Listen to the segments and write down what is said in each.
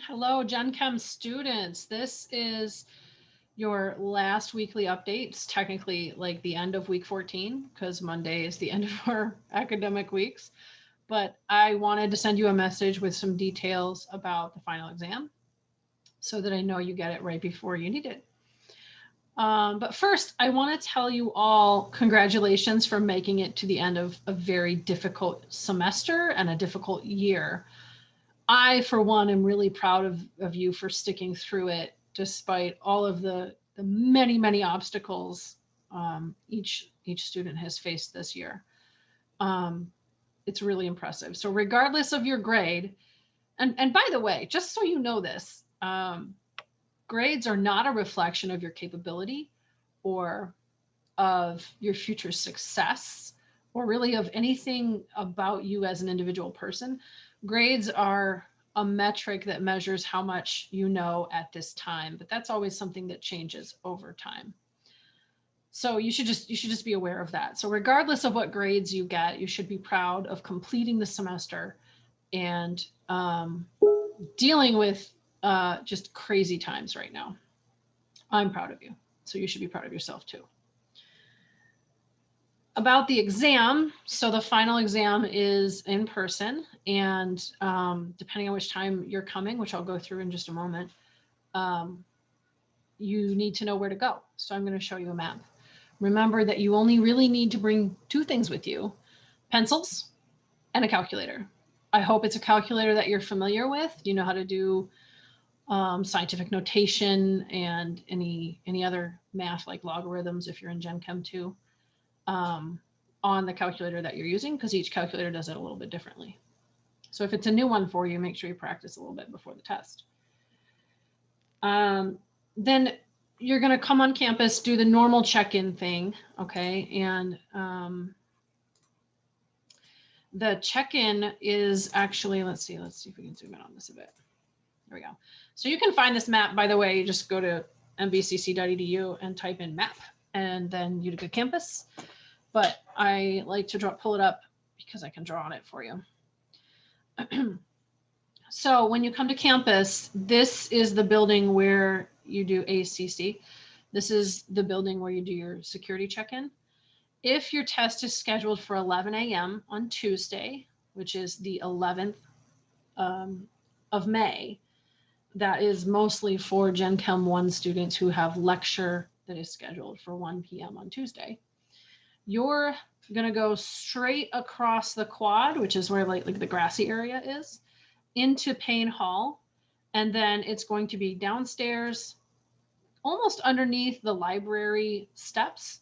Hello, Gen Chem students. This is your last weekly update. It's technically like the end of week 14 because Monday is the end of our academic weeks. But I wanted to send you a message with some details about the final exam so that I know you get it right before you need it. Um, but first, I want to tell you all congratulations for making it to the end of a very difficult semester and a difficult year. I, for one, am really proud of, of you for sticking through it despite all of the, the many, many obstacles um, each, each student has faced this year. Um, it's really impressive. So regardless of your grade, and, and by the way, just so you know this, um, grades are not a reflection of your capability or of your future success or really of anything about you as an individual person grades are a metric that measures how much you know at this time, but that's always something that changes over time. So you should just you should just be aware of that. So regardless of what grades you get, you should be proud of completing the semester and um, dealing with uh, just crazy times right now. I'm proud of you. So you should be proud of yourself too about the exam, so the final exam is in person and um, depending on which time you're coming, which I'll go through in just a moment, um, you need to know where to go. So I'm going to show you a map. Remember that you only really need to bring two things with you, pencils and a calculator. I hope it's a calculator that you're familiar with. You know how to do um, scientific notation and any, any other math like logarithms if you're in Gen Chem 2 um, on the calculator that you're using because each calculator does it a little bit differently. So if it's a new one for you, make sure you practice a little bit before the test. Um, then you're going to come on campus, do the normal check-in thing, okay? And um, the check-in is actually, let's see, let's see if we can zoom in on this a bit. There we go. So you can find this map, by the way, you just go to mvcc.edu and type in map, and then Utica campus but I like to draw, pull it up because I can draw on it for you. so when you come to campus, this is the building where you do ACC. This is the building where you do your security check-in. If your test is scheduled for 11 a.m. on Tuesday, which is the 11th um, of May, that is mostly for Gen Chem 1 students who have lecture that is scheduled for 1 p.m. on Tuesday you're going to go straight across the quad, which is where like, like the grassy area is, into Payne Hall. And then it's going to be downstairs, almost underneath the library steps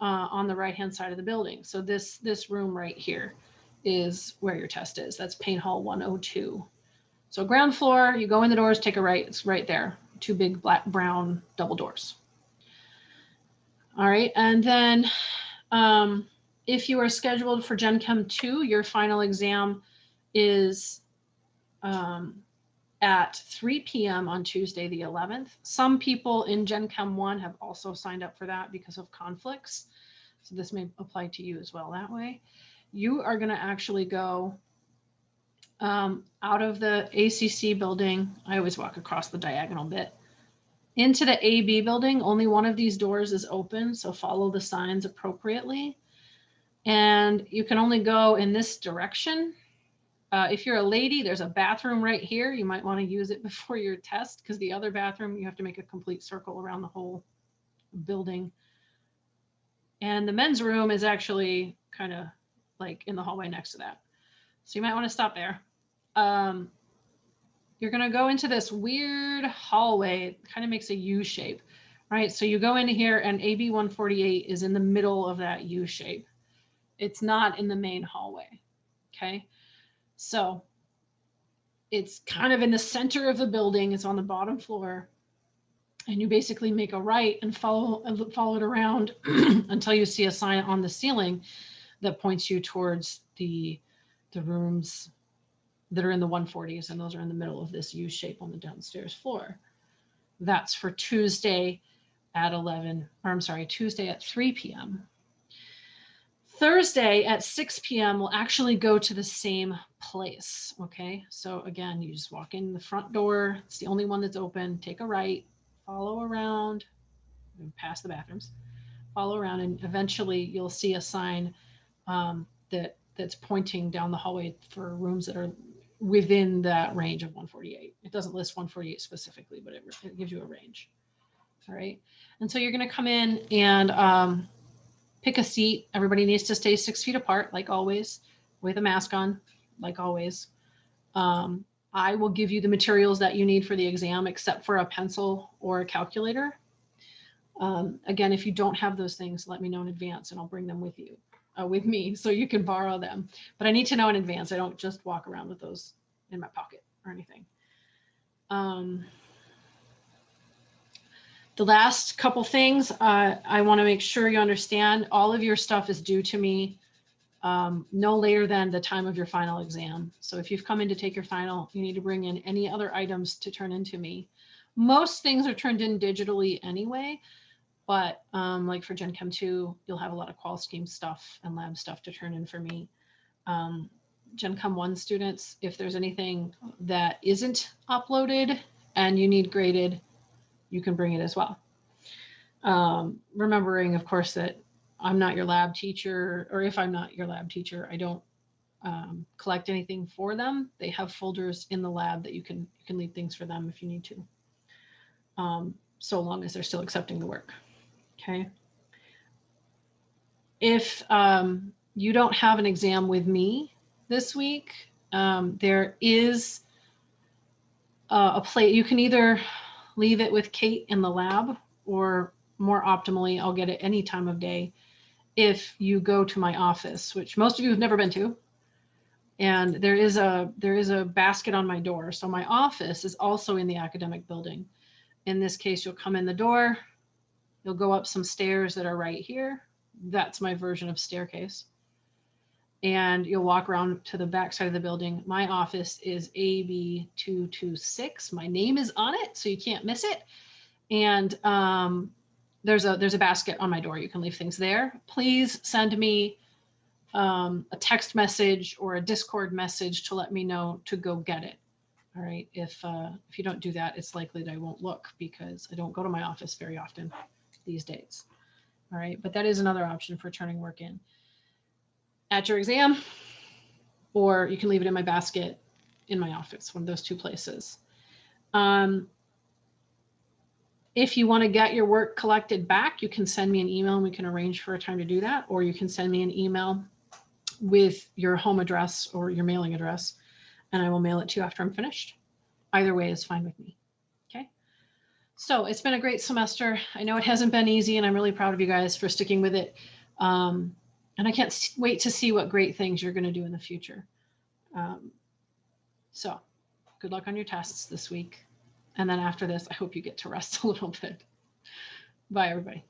uh, on the right-hand side of the building. So this, this room right here is where your test is. That's Payne Hall 102. So ground floor, you go in the doors, take a right, it's right there. Two big black brown double doors. All right, and then um, if you are scheduled for Gen Chem 2, your final exam is um, at 3 p.m. on Tuesday, the 11th. Some people in Gen Chem 1 have also signed up for that because of conflicts. So this may apply to you as well that way. You are going to actually go um, out of the ACC building. I always walk across the diagonal bit into the AB building, only one of these doors is open, so follow the signs appropriately. And you can only go in this direction. Uh, if you're a lady, there's a bathroom right here. You might want to use it before your test because the other bathroom, you have to make a complete circle around the whole building. And the men's room is actually kind of like in the hallway next to that. So you might want to stop there. Um, you're going to go into this weird hallway. It kind of makes a U shape, right? So you go in here and AB 148 is in the middle of that U shape. It's not in the main hallway. Okay. So it's kind of in the center of the building. It's on the bottom floor. And you basically make a right and follow, follow it around until you see a sign on the ceiling that points you towards the, the rooms that are in the 140s, and those are in the middle of this U shape on the downstairs floor. That's for Tuesday at 11, or I'm sorry, Tuesday at 3 p.m. Thursday at 6 p.m. we'll actually go to the same place. Okay, so again, you just walk in the front door. It's the only one that's open. Take a right, follow around, past the bathrooms, follow around, and eventually you'll see a sign um, that that's pointing down the hallway for rooms that are within that range of 148. It doesn't list 148 specifically, but it, it gives you a range. All right, and so you're going to come in and um, pick a seat. Everybody needs to stay six feet apart, like always, with a mask on, like always. Um, I will give you the materials that you need for the exam, except for a pencil or a calculator. Um, again, if you don't have those things, let me know in advance and I'll bring them with you, uh, with me, so you can borrow them. But I need to know in advance. I don't just walk around with those in my pocket or anything. Um, the last couple things, uh, I want to make sure you understand all of your stuff is due to me um, no later than the time of your final exam. So if you've come in to take your final, you need to bring in any other items to turn into me. Most things are turned in digitally anyway, but um, like for Gen Chem 2, you'll have a lot of qual scheme stuff and lab stuff to turn in for me. Um, Gen Chem 1 students, if there's anything that isn't uploaded and you need graded, you can bring it as well. Um, remembering, of course, that I'm not your lab teacher, or if I'm not your lab teacher, I don't um, collect anything for them. They have folders in the lab that you can you can leave things for them if you need to, um, so long as they're still accepting the work. Okay. If um, you don't have an exam with me this week, um, there is uh, a plate. You can either leave it with Kate in the lab, or more optimally, I'll get it any time of day if you go to my office, which most of you have never been to. And there is a there is a basket on my door. So my office is also in the academic building. In this case, you'll come in the door, you'll go up some stairs that are right here. That's my version of staircase. And you'll walk around to the back side of the building. My office is AB226. My name is on it, so you can't miss it. And um, there's a there's a basket on my door. You can leave things there. Please send me um, a text message or a Discord message to let me know to go get it. All right. If uh, if you don't do that, it's likely that I won't look because I don't go to my office very often these dates. All right. But that is another option for turning work in at your exam, or you can leave it in my basket in my office, one of those two places. Um, if you want to get your work collected back, you can send me an email and we can arrange for a time to do that, or you can send me an email with your home address or your mailing address, and I will mail it to you after I'm finished. Either way is fine with me. So it's been a great semester. I know it hasn't been easy, and I'm really proud of you guys for sticking with it. Um, and I can't wait to see what great things you're going to do in the future. Um, so good luck on your tests this week. And then after this, I hope you get to rest a little bit. Bye, everybody.